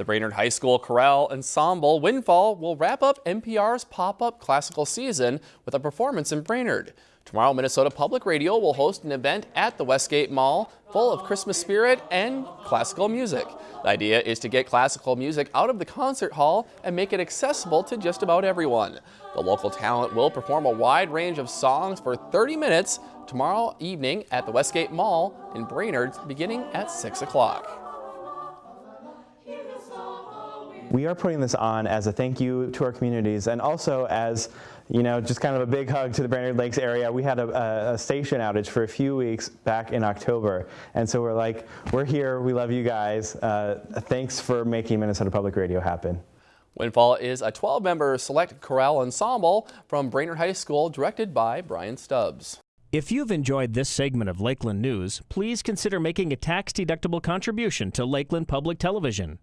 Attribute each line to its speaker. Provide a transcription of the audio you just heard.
Speaker 1: The Brainerd High School Chorale Ensemble Windfall will wrap up MPR's pop-up classical season with a performance in Brainerd. Tomorrow, Minnesota Public Radio will host an event at the Westgate Mall full of Christmas spirit and classical music. The idea is to get classical music out of the concert hall and make it accessible to just about everyone. The local talent will perform a wide range of songs for 30 minutes tomorrow evening at the Westgate Mall in Brainerd beginning at 6 o'clock.
Speaker 2: We are putting this on as a thank you to our communities and also as you know, just kind of a big hug to the Brainerd Lakes area. We had a, a, station outage for a few weeks back in October. And so we're like, we're here, we love you guys. Uh, thanks for making Minnesota Public Radio happen.
Speaker 1: Windfall is a 12-member select chorale ensemble from Brainerd High School directed by Brian Stubbs.
Speaker 3: If you've enjoyed this segment of Lakeland News, please consider making a tax-deductible contribution to Lakeland Public Television.